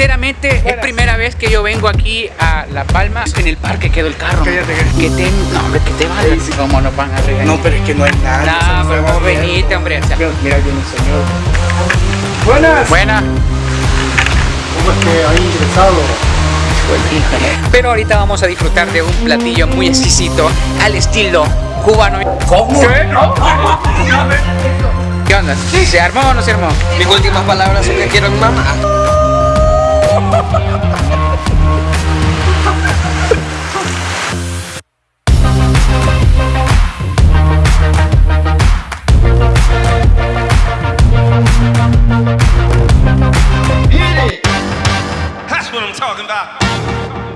sinceramente es primera vez que yo vengo aquí a La Palma. En el parque quedó el carro. Cállate, que te, no, hombre, que te vale. Sí, sí. ¿Cómo nos van a regañar? No, pero es que no hay nada. No, pero vos venite, hombre. o sea, Mira, mira, viene el señor. Buenas. buena. ¿Cómo es que ha ingresado? Pero ahorita vamos a disfrutar de un platillo muy exquisito al estilo cubano. ¿Cómo? ¿Qué? No. ¿Qué onda? ¿Se armó o no se armó? Mis últimas palabras son que quiero a mi mamá.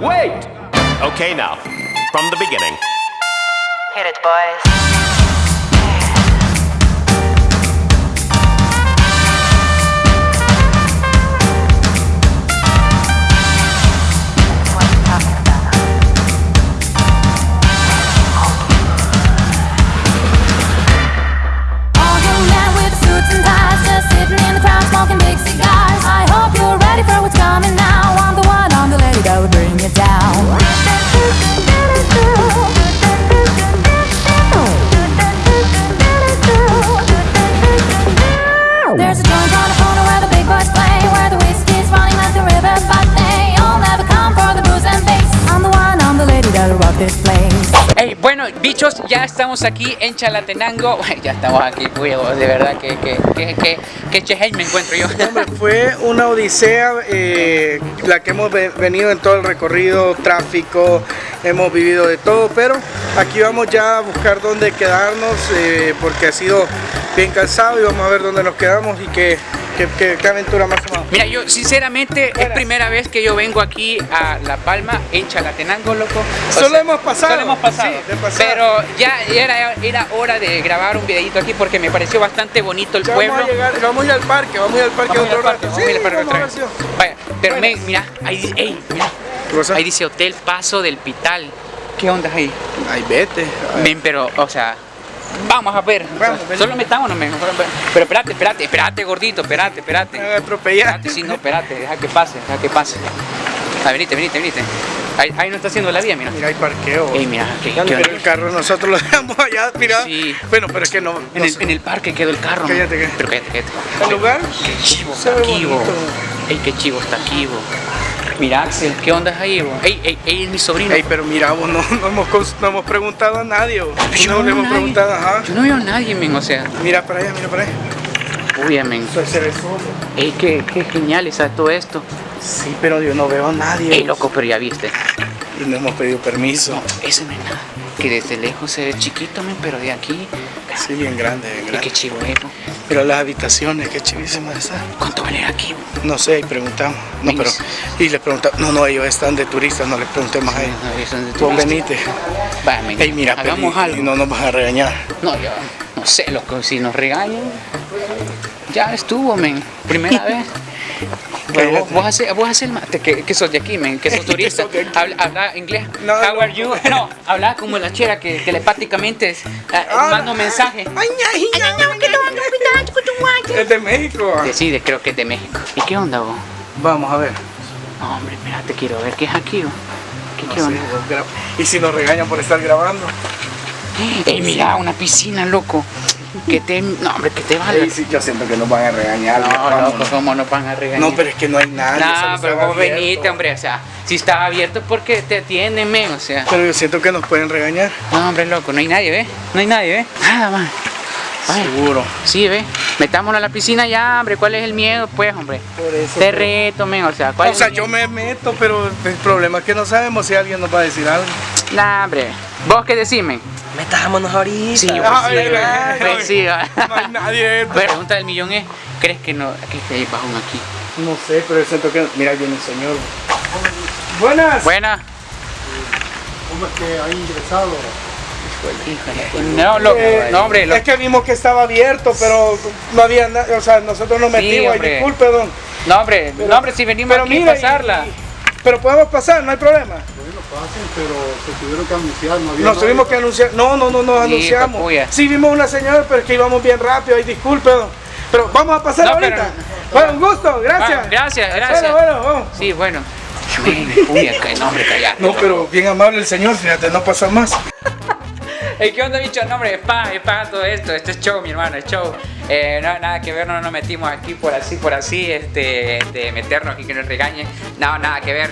Wait! Okay, now, from the beginning. Hit it, boys. Ya estamos aquí en Chalatenango. Ya estamos aquí, cuido, de verdad que, que, que, que, que me encuentro yo. Hombre, fue una odisea eh, la que hemos ve- venido en todo el recorrido, tráfico, hemos vivido de todo, pero aquí vamos ya a buscar dónde quedarnos eh, porque ha sido bien cansado y vamos a ver dónde nos quedamos y qué, qué, qué- qué aventura más tomamos. Mira, yo sinceramente es primera vez que yo vengo aquí a La Palma en Chalatenango, loco. O Solo hemos pasado. Solo hemos pasado. Sí. Pero ya era, era hora de grabar un videito aquí porque me pareció bastante bonito el Ya pueblo. vamos a llegar, vamos a ir al parque, vamos a ir al parque Vamos otro al parque, rato. vamos parque otra vez. Vaya, pero me- mira, ahí, ahí dice Hotel Paso del Pital. ¿Qué onda ahí? Ay, vete. Men, pero, o sea, vamos a ver. Vamos, O sea, ven. solo metámonos, men. Pero espérate, espérate, espérate, gordito, espérate, espérate. Me atropellar. Espérate, sí, no, espérate, deja que pase, deja que pase. Ah, venite, venite, venite. Ahí, ahí no está haciendo la vía, mira. Mira, hay parqueo. Ey, mira, ¿qué, qué Pero onda? el carro nosotros lo dejamos allá, mira. Sí. Bueno, pero es que no. En el, sé. en el parque quedó el carro. Cállate, que- Pero cállate, cállate. ¿El lugar? Qué chivo está aquí. Ey, qué chivo está aquí, bo. Mira, Axel, ¿qué onda es ahí, bo? Ey, ey, ey, es mi sobrino. Ey, pero mira, vos no, no hemos, cons- no hemos preguntado a nadie. vos. Yo no le hemos nadie. preguntado, ajá. Yo no veo a nadie, men, o sea. Mira para allá, mira para allá. Eso se ve solo. Ey, qué, qué genial está todo esto. Sí, pero yo no veo a nadie. Ey, loco, pero ya viste. Y no hemos pedido permiso. Eso no es nada. Que desde lejos se ve chiquito, pero de aquí. Sí, bien grande, bien grande. qué chivo es, bo. Mira las habitaciones, qué chivísimas están. ¿Cuánto vale aquí? No sé, y preguntamos. No, pero. Y les preguntamos. No, no, ellos están de turistas, no les preguntemos a ellos. No, son de Vos turistas. venite. Va, men, Ey, mira, hagamos y- algo. y no nos vas a regañar. No, yo no sé, loco, si nos regañan, ya estuvo, men, primera vez. Vos, vos haces, vos haces el mate, que, que sos de aquí, men, que sos turista, habla, habla inglés, No, how no. are you, no, habla como la chera que telepáticamente es, ah, Ah, mando mensaje. Ay, ay, ay, ay, ay. Es de México. ah. Sí, de- creo que es de México. ¿Y qué onda vos? Vamos a ver. No, hombre, espérate, quiero ver qué es aquí, vos. ¿Qué, qué No onda? sé, vos gra- Y si nos regañan por estar grabando. Ey, mira, una piscina, loco. Que te, no, hombre, que te vale. Sí, yo siento que nos van a regañar. No, loco, ¿cómo nos van a regañar? No, pero es que no hay nadie. No, pero vos venite, hombre, o sea, si está abierto porque te atienden, men, o sea. Pero yo siento que nos pueden regañar. No, hombre, loco, no hay nadie, ¿ves? No hay nadie, ¿ves? Nada más. Seguro. Sí, ¿ves? Metámonos a la piscina ya, hombre, ¿cuál es el miedo, pues, hombre? Por eso. Te reto, men, o sea, ¿cuál O sea, yo me meto, pero el problema es que no sabemos si alguien nos va a decir algo. Nah, hombre. ¿Vos qué decís, men? Metámonos ahorita. Sí, pues sí, Pues sí. No hay nadie. La pregunta del millón es, ¿crees que no, que hay bajón aquí? No sé, pero yo siento que. Mira, ahí viene el señor. Buenas. Buena. ¿Cómo es que ha ingresado? Híjole. No, loco, Eh, no, hombre, loco. Es que vimos que estaba abierto, pero no había nada. O sea, nosotros nos Sí, metimos. Ay, hombre. disculpe, don. No, hombre, no, hombre, si venimos Pero aquí mira, a pasarla. y- y- pero podemos pasar, no hay problema. Pasen, pero se tuvieron que anunciar, no había Nos nadie. tuvimos que anunciar. No, no, no, nos Sí, anunciamos. papuya. Sí, vimos una señora, pero es que íbamos bien rápido. Ay, disculpe. Pero vamos a pasar No, ahorita. pero, Bueno, un gusto, gracias. Gracias, gracias. Bueno, bueno, vamos. Sí, bueno. Callate. No, pero bien amable el señor, fíjate, no pasa más. Ey, ¿Qué onda, bicho? No, hombre, es paja, es paja todo esto. Este es show, mi hermano, es show. Eh, no, nada que ver, no nos metimos aquí por así, por así, este, de meternos y que nos regañen. No, nada que ver.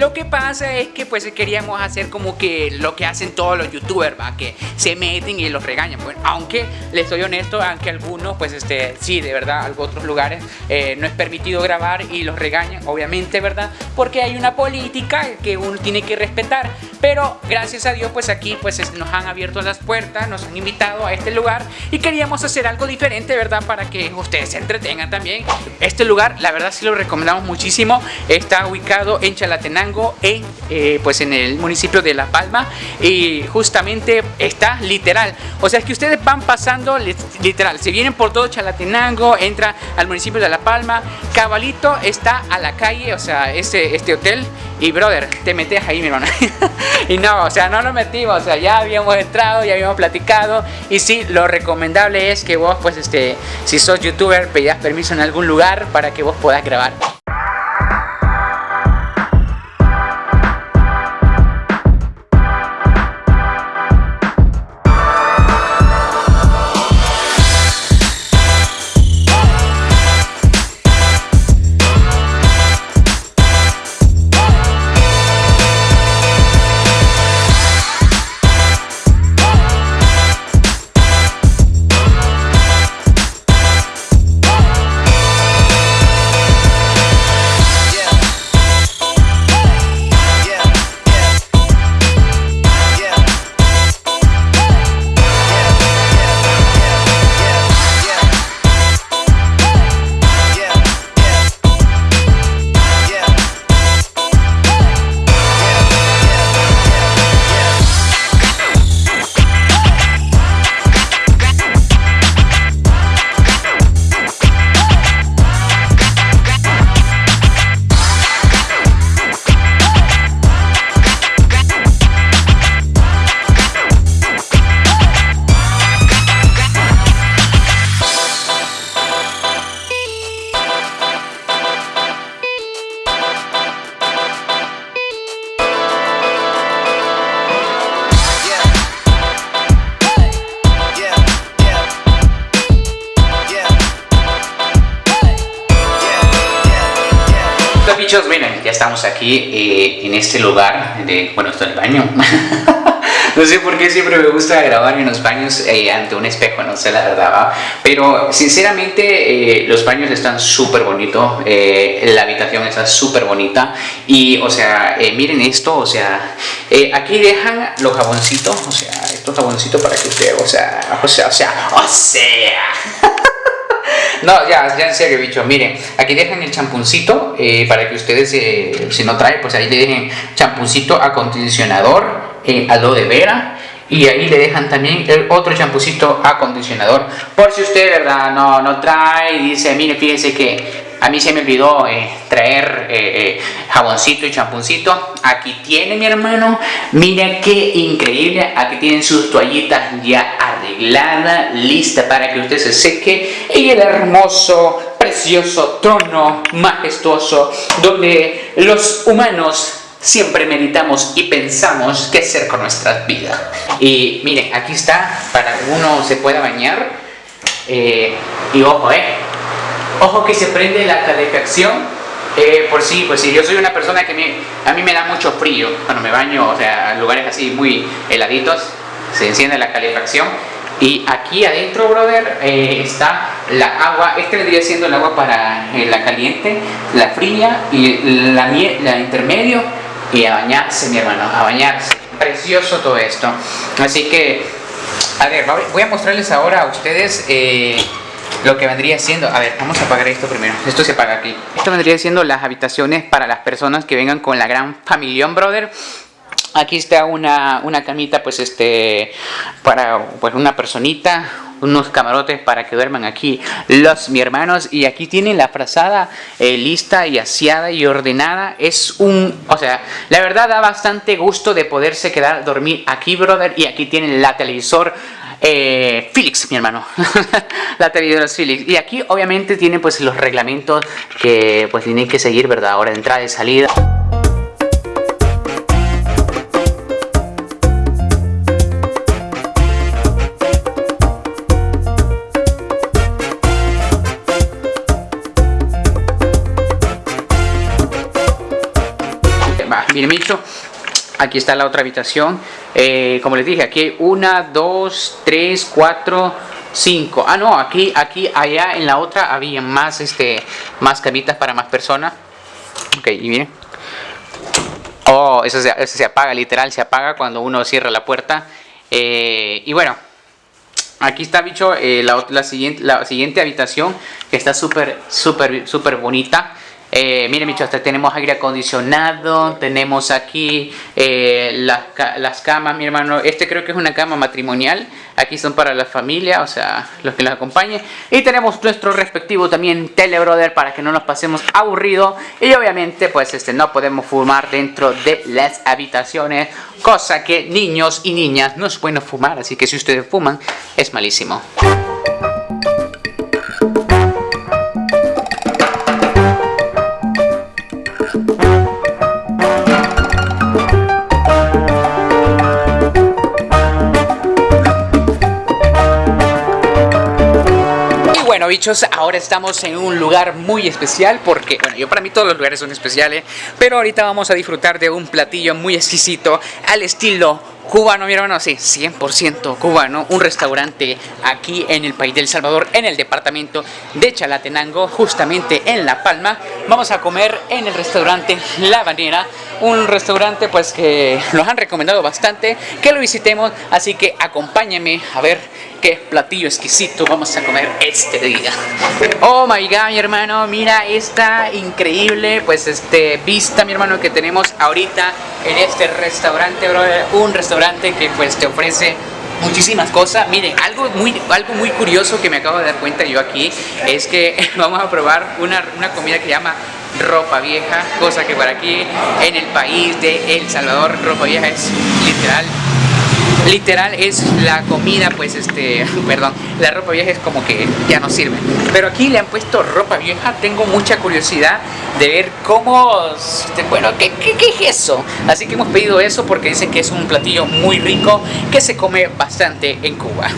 Lo que pasa es que pues queríamos hacer como que lo que hacen todos los youtubers, va, que se meten y los regañan. Bueno, aunque les soy honesto, aunque algunos, pues este, sí, de verdad, algunos otros lugares eh, no es permitido grabar y los regañan, obviamente, ¿verdad? Porque hay una política que uno tiene que respetar. Pero gracias a Dios, pues aquí pues es- nos han abierto las puertas, nos han invitado a este lugar y queríamos hacer algo diferente, ¿verdad? Para que ustedes se entretengan también. Este lugar, la verdad, sí lo recomendamos muchísimo. Está ubicado en Chalatenango, en, eh, pues en el municipio de La Palma y justamente está literal. O sea, es que ustedes van pasando li- literal. Se vienen por todo Chalatenango, entra al municipio de La Palma. Cabalito está a la calle, o sea, este, este hotel. Y brother, te metes ahí, mi hermano. y no, o sea, no nos metimos, o sea, ya habíamos entrado, ya habíamos platicado. Y sí, lo recomendable es que vos, pues, este, si sos youtuber, pidas permiso en algún lugar para que vos puedas grabar. Aquí eh, en este lugar de, bueno, esto es el baño. no sé por qué siempre me gusta grabar en los baños eh, ante un espejo, no sé la verdad, ¿va? pero sinceramente eh, los baños están súper bonitos, eh, la habitación está súper bonita y, o sea, eh, miren esto, o sea, eh, aquí dejan los jaboncitos, o sea, estos jaboncitos para que ustedes, o sea, o sea, o sea, o sea. No, ya, ya en serio, bicho. Miren, aquí dejan el champuncito eh, para que ustedes, eh, si no traen, pues ahí le dejen champuncito, acondicionador, eh, aloe vera. Y ahí le dejan también el otro champucito acondicionador. Por si usted, ¿verdad? No, no trae y dice, mire, fíjese que a mí se me olvidó eh, traer eh, eh, jaboncito y champuncito. Aquí tiene mi hermano. Mira qué increíble. Aquí tienen sus toallitas ya arregladas, lista para que usted se seque. Y el hermoso, precioso trono majestuoso donde los humanos siempre meditamos y pensamos qué hacer con nuestras vidas. Y miren, aquí está para que uno se pueda bañar. Y ojo, eh. Ojo que se prende la calefacción. Eh, por sí, pues sí, yo soy una persona que me- a mí me da mucho frío cuando me baño, o sea, en lugares así muy heladitos, se enciende la calefacción. Y aquí adentro, brother, eh, está la agua. Este vendría siendo el agua para eh, la caliente, la fría y la, la intermedio. Y a bañarse, mi hermano, a bañarse. Precioso todo esto. Así que, a ver, voy a mostrarles ahora a ustedes eh, lo que vendría siendo. A ver, vamos a apagar esto primero. Esto se apaga aquí. Esto vendría siendo las habitaciones para las personas que vengan con la gran familión, brother. Aquí está una, una camita, pues este, para pues una personita, unos camarotes para que duerman aquí los mi hermanos y aquí tienen la frazada eh, lista y aseada y ordenada. Es un, o sea, la verdad da bastante gusto de poderse quedar dormir aquí, brother, y aquí tienen la televisor eh, Felix, mi hermano. la televisores Felix. Y aquí obviamente tiene pues los reglamentos que pues tienen que seguir, ¿verdad? Hora de entrada y salida. Bien. Aquí está la otra habitación. Eh, como les dije, aquí hay una, dos, tres, cuatro, cinco. Ah, no, aquí, aquí, allá en la otra había más, este, más camitas para más personas. Ok, y miren. Oh, eso se, eso se apaga, literal, se apaga cuando uno cierra la puerta. Eh, y bueno, Aquí está, bicho, eh, la, siguiente, la siguiente habitación que está súper, súper, súper bonita. Eh, miren, hasta tenemos aire acondicionado, tenemos aquí eh, las, las camas, mi hermano. Este creo que es una cama matrimonial. Aquí son para la familia, o sea, los que los acompañen. Y tenemos nuestro respectivo también telebrother para que no nos pasemos aburrido. Y obviamente, pues este, no podemos fumar dentro de las habitaciones. Cosa que niños y niñas no es bueno fumar. Así que si ustedes fuman, es malísimo. Bueno, bichos, ahora estamos en un lugar muy especial porque, bueno, yo para mí todos los lugares son especiales, pero ahorita vamos a disfrutar de un platillo muy exquisito al estilo cubano, mi hermano, sí, 100% cubano, un restaurante aquí en el país del Salvador, en el departamento de Chalatenango, justamente en La Palma. Vamos a comer en el restaurante La Banera, un restaurante pues que nos han recomendado bastante, que lo visitemos, así que acompáñenme a ver qué platillo exquisito vamos a comer este día. Oh my god, mi hermano, mira esta increíble pues este vista, mi hermano, que tenemos ahorita en este restaurante, brother. Un restaurante que pues te ofrece muchísimas cosas. Miren, algo muy, algo muy curioso que me acabo de dar cuenta yo aquí es que vamos a probar una, una comida que se llama ropa vieja, cosa que para aquí en el país de El Salvador, ropa vieja es literal literal es la comida pues este perdón la ropa vieja es como que ya no sirve. Pero aquí le han puesto ropa vieja tengo mucha curiosidad de ver cómo bueno ¿qué, qué, qué es eso así que hemos pedido eso porque dicen que es un platillo muy rico que se come bastante en Cuba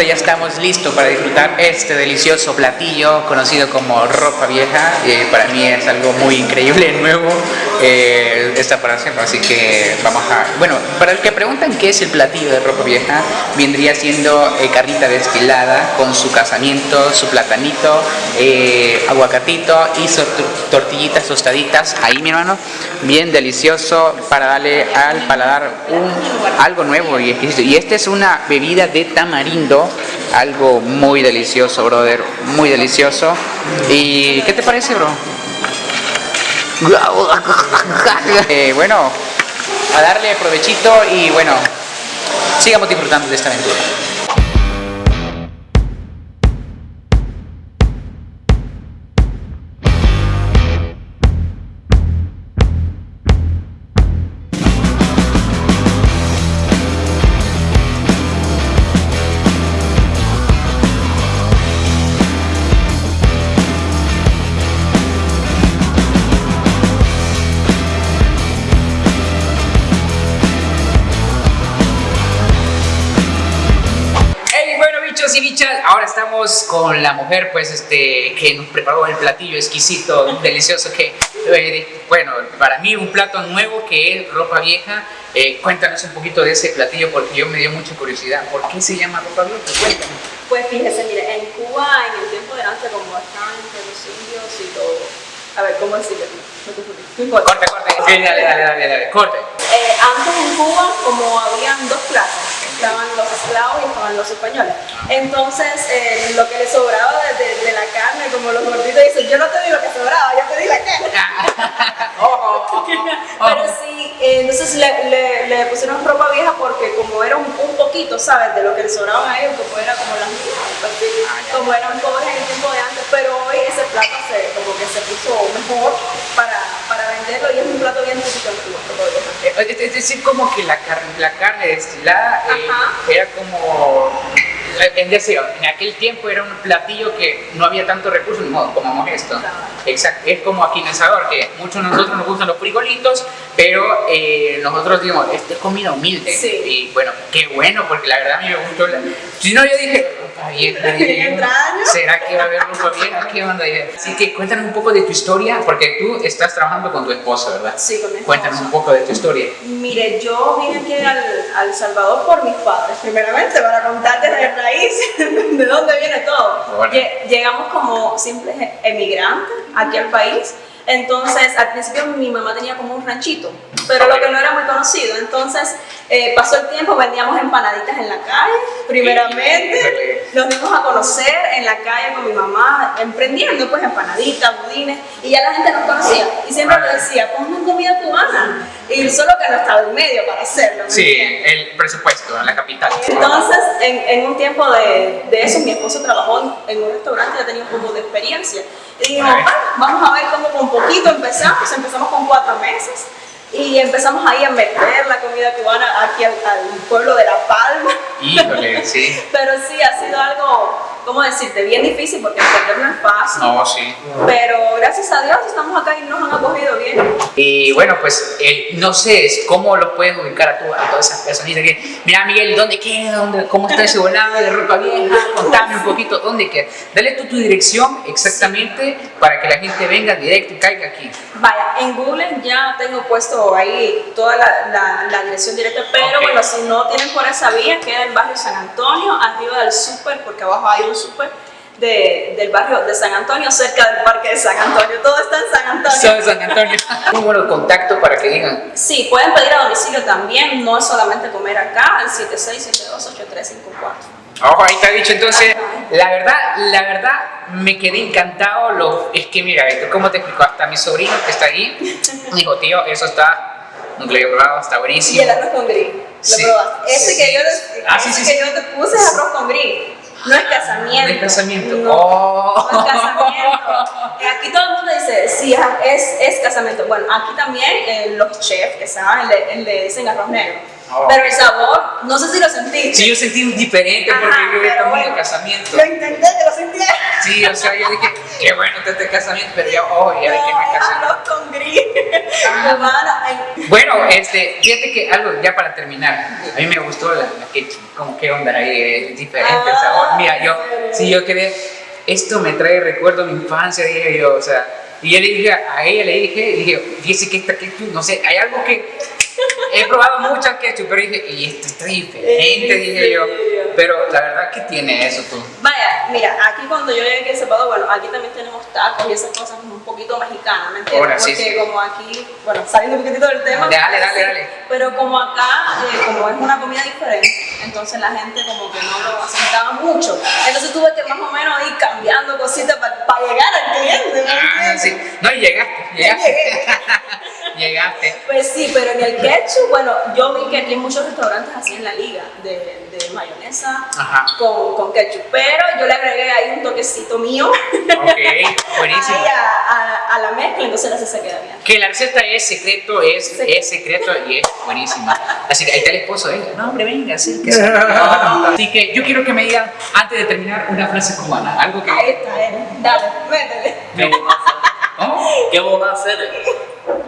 ya estamos listos para disfrutar este delicioso platillo conocido como ropa vieja. Eh, para mí es algo muy increíble, nuevo, eh, esta preparación, así que vamos a... Bueno, para el que preguntan qué es el platillo de ropa vieja, vendría siendo eh, carnita destilada con su casamiento, su platanito, eh, aguacatito y tortillitas tostaditas. Ahí, mi hermano, bien delicioso para darle al paladar un, algo nuevo y. Y esta es una bebida de tamarindo, algo muy delicioso, brother, muy delicioso. ¿Y qué te parece, bro? Eh, bueno, a darle provechito y bueno, sigamos disfrutando de esta aventura. Con la mujer pues este que nos preparó el platillo exquisito, delicioso que eh, bueno, para mí un plato nuevo que es ropa vieja. Eh, cuéntanos un poquito de ese platillo porque yo me dio mucha curiosidad. ¿Por qué se llama ropa vieja? Cuéntanos. Pues fíjese, mire, en Cuba en el tiempo de antes como estaban entre los indios y todo, a ver, ¿cómo decirlo? Corte, corte. Dale, dale, dale, corte. Eh, antes en Cuba como habían dos clases, estaban los esclavos y estaban los españoles. Entonces eh, lo que les sobraba de, de- de la carne, como los gorditos dicen, yo no te di lo que sobraba, yo te di la carne. Pero sí, eh, entonces le, le, le pusieron ropa vieja porque como era un, un poquito, ¿sabes? De lo que les sobraban a ellos, como era como las pues sí, como eran pobres en el tiempo de antes, pero hoy ese plato se, como que se puso mejor para, para venderlo y es un plato bien típico en Cuba. Es decir, como que la carne, la carne destilada eh, era como... Es decir, en aquel tiempo era un platillo que no había tanto recursos, ni modo, comamos esto. Exacto, es como aquí en El Salvador, que muchos de nosotros nos gustan los frijolitos, pero eh, nosotros digamos, esta es comida humilde. Sí. Y bueno, qué bueno, porque la verdad a mí me gustó. La... Si no, yo dije, yo, Extraño. ¿será que va a haber ropa vieja? ¿Qué onda? Así que cuéntanos un poco de tu historia, porque tú estás trabajando con tu esposo, ¿verdad? Sí, con mi esposo. Cuéntanos un poco de tu historia. Mire, yo vine aquí al, al Salvador por mis padres, primeramente, para contarte de raíz, de dónde viene todo. Bueno. Lle- Llegamos como simples emigrantes aquí al país. Entonces, al principio mi mamá tenía como un ranchito, pero lo que no era muy conocido. Entonces, eh, pasó el tiempo, vendíamos empanaditas en la calle, primeramente. Nos dimos a conocer en la calle con mi mamá, emprendiendo pues empanaditas, budines, y ya la gente nos conocía. Y siempre me decía, ponme comida cubana. Y solo que no estaba en medio para hacerlo. ¿me Sí, el presupuesto en la capital. Entonces, en, en un tiempo de, de eso, mi esposo trabajó en, en un restaurante, ya tenía un poco de experiencia. Y dijimos, Right. "Ah, vamos a ver cómo con poquito empezamos. Empezamos con cuatro meses y empezamos ahí a meter la comida cubana aquí al, al pueblo de La Palma. Híjole, sí. Pero sí, ha sido algo, ¿cómo decirte? Bien difícil porque emprender no es fácil. No, sí. Pero gracias a Dios estamos acá y nos han acogido bien. Y bueno, pues eh, no sé cómo lo puedes ubicar a, tu- a todas esas personitas que, mira Miguel, ¿dónde queda? ¿Dónde, ¿Cómo está ese volado de ropa vieja? Contame un poquito, ¿dónde queda? Dale tú tu dirección exactamente para que la gente venga directo y caiga aquí. Vaya, en Google ya tengo puesto ahí toda la, la- la dirección directa, pero Ok. bueno, si no tienen por esa vía, queda el barrio San Antonio, arriba del súper, porque abajo hay un súper de- del barrio de San Antonio, cerca del parque de San Antonio. Todo está en San Antonio. Soy San Antonio. Un número de contacto para que digan. Sí, pueden pedir a domicilio también, no es solamente comer acá, al 76728354. Ojo, ahí está dicho. Entonces, la verdad, la verdad, me quedé encantado. Lo, es que, mira, ¿cómo te explico? Hasta mi sobrino que está ahí, me dijo, tío, eso está, he probado, está Y buenísimo. el arroz con gris, ¿lo Sí. probaste? Ese que yo Ah, sí, ese sí, que sí. yo te puse es arroz con gris. No es casamiento. No es casamiento. No, Oh. no es casamiento. Aquí todo el mundo dice, sí, es, es casamiento. Bueno, aquí también eh, los chefs que saben le, le dicen arroz negro. Oh. Pero el sabor, no sé si lo sentiste. Sí, yo sentí un diferente porque Ajá, yo había comido bueno, casamiento. Lo intenté, que lo sentí. Sí, o sea, yo dije, qué bueno está este casamiento, pero ya, oh, ya de que No, me casé. arroz con gris. En- Bueno, este, fíjate que algo ya para terminar, a mí me gustó la, la que, como qué onda ahí, es diferente el sabor. Mira, yo, sí, yo quedé, esto me trae recuerdo a mi infancia, dije yo, o sea, y yo le dije a ella, le dije, dije, fíjese que esta ketchup, no sé, hay algo que he probado muchas ketchup, pero dije, y esto está diferente, dije yo, pero la verdad, ¿qué tiene eso tú? Vaya, mira, aquí cuando yo llegué aquí a Salvador, bueno, aquí también tenemos tacos y esas cosas un poquito mexicanas, ¿me entiendes? Ahora, sí, Porque sí. como aquí, bueno, saliendo un poquitito del tema. Dale, dale, sí, dale. Pero como acá, eh, como es una comida diferente, entonces la gente como que no lo asentaba mucho. Entonces tuve que más o menos ir cambiando cositas para llegar al cliente, ¿me Ah, entiendes? sí, no, llegaste, llegaste. Llegaste. Pues sí, pero en el ketchup, bueno, yo vi que aquí hay muchos restaurantes así en la liga de, de mayonesa Ajá. con, con ketchup, pero yo le agregué ahí un toquecito mío Ok, buenísimo. ahí a, a- a la mezcla, entonces así se queda bien. Que la receta es secreto, es, Secreto. es secreto y es buenísima. Así que ahí está el esposo, venga, no hombre, venga, acérquese. Así que yo quiero que me digan, antes de terminar, una frase cubana, algo que... Ahí está, él. Dale, métele. ¿Cómo? ¿Qué vos vas a hacer?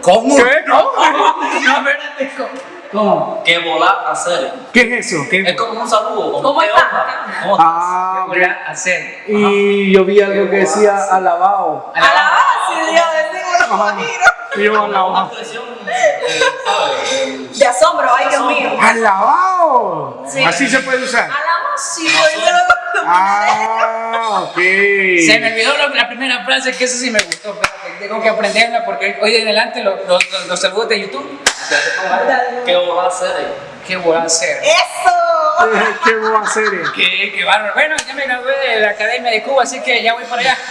¿Cómo? ¿Qué? No, no, espérate, ¿cómo? ¿Cómo? Que volar hacer. ¿Qué es eso? ¿Qué- Es como un saludo. Como ¿Cómo ¿qué está? onda? ¿Cómo estás? Ah, ok. Volar hacer. Y yo vi algo que decía alabado. A la base, Dios, decimos alabado. expresión, eh. De asombro, ay Dios mío. ¡Alabado! Sí. Así se puede usar. Alamos, sí, yo lo- Ah, ok. Se me olvidó la primera frase, que eso sí me gustó. Tengo que aprenderla porque hoy en adelante los, los, los- los saludos de YouTube. Que volar hacer. ¿Qué voy a hacer? ¡Eso! ¿Qué voy a hacer? Qué, qué bárbaro. Bueno, ya me gradué de la Academia de Cuba, así que ya voy para allá.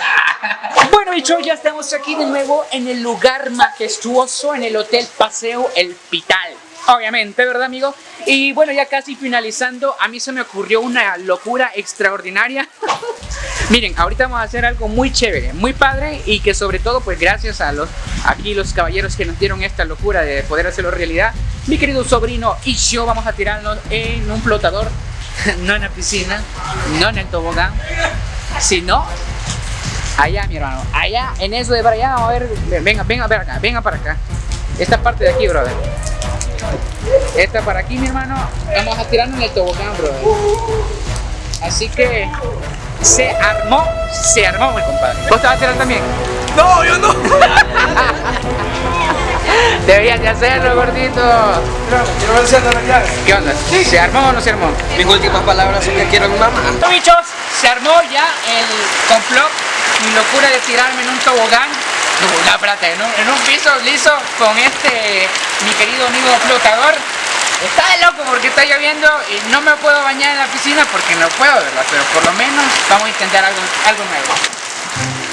Bueno, bichos, ya estamos aquí de nuevo en el lugar majestuoso, en el Hotel Paseo El Pital. Obviamente, ¿verdad, amigo? Y bueno, ya casi finalizando, a mí se me ocurrió una locura extraordinaria. Miren, ahorita vamos a hacer algo muy chévere, muy padre y que sobre todo, pues gracias a los aquí los caballeros que nos dieron esta locura de poder hacerlo realidad, mi querido sobrino y yo vamos a tirarnos en un flotador, no en la piscina, no en el tobogán, sino allá, mi hermano, allá en eso de para allá, a ver, venga, venga para venga para acá, esta parte de aquí, brother. Esta para aquí, mi hermano, vamos a tirarnos en el tobogán, brother. Así que se armó, se armó, mi compadre. ¿Vos te vas a tirar también? No, yo no. Deberías de hacerlo, gordito. ¿Qué onda? ¿Se armó o no se armó? Mis últimas palabras son que quiero a mi mamá. Bichos, se armó ya el complot, mi locura de tirarme en un tobogán. La plata, en un, en un piso liso con este, mi querido amigo flotador. Está de loco porque está lloviendo y no me puedo bañar en la piscina porque no puedo, ¿verdad? Pero por lo menos vamos a intentar algo, algo nuevo.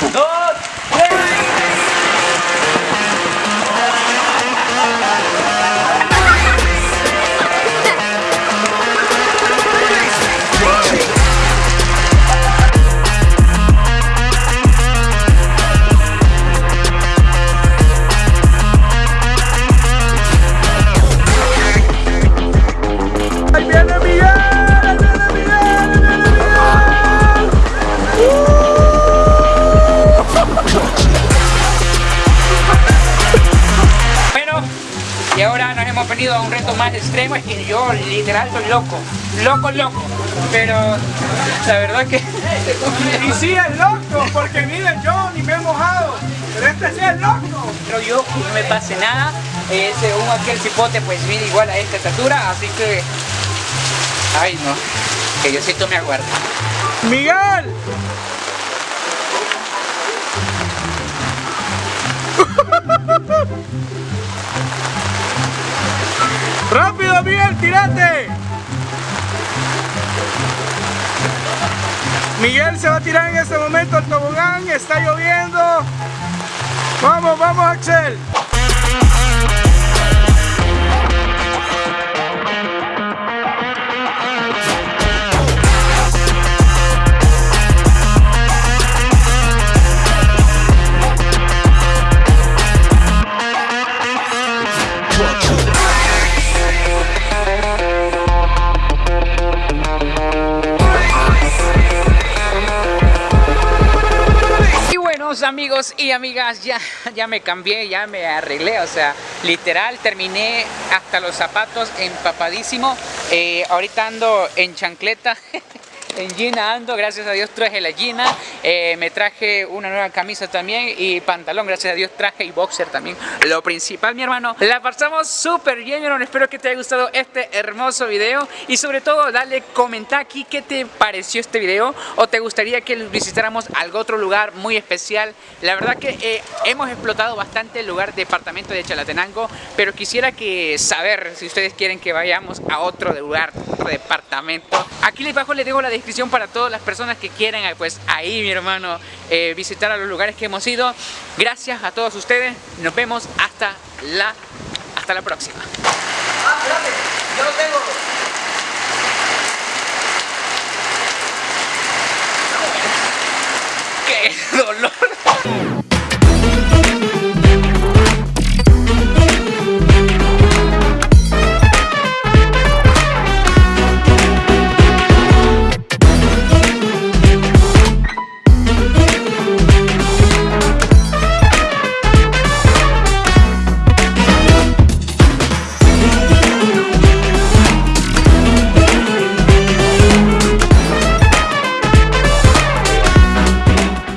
Dos, a un reto más extremo, es que yo literal soy loco, loco, loco, pero la verdad que... Y sí es loco, porque miren, yo ni me he mojado. Pero este sí es loco. Pero yo no me pase nada, eh, según aquel cipote pues mide igual a esta estatura, así que... Ay no, que Diosito me aguarda. ¡Miguel! ¡Rápido, Miguel, tírate! Miguel se va a tirar en este momento al tobogán, está lloviendo. Vamos, vamos, Axel. Amigos y amigas, ya, ya me cambié, ya me arreglé, o sea, literal terminé hasta los zapatos empapadísimo. Eh, ahorita ando en chancleta en Gina ando, gracias a Dios traje la Gina, eh, me traje una nueva camisa también y pantalón, gracias a Dios traje y boxer también. Lo principal, mi hermano, la pasamos súper bien, mi hermano, espero que te haya gustado este hermoso video y sobre todo dale comenta aquí qué te pareció este video o te gustaría que visitáramos algún otro lugar muy especial. La verdad que eh, hemos explotado bastante el lugar departamento de Chalatenango, pero quisiera que saber si ustedes quieren que vayamos a otro lugar, otro departamento. Aquí les bajo les dejo la descripción para todas las personas que quieran eh, pues ahí mi hermano eh, visitar a los lugares que hemos ido. Gracias a todos ustedes, nos vemos hasta la, hasta la próxima. Ah, ¡Qué dolor!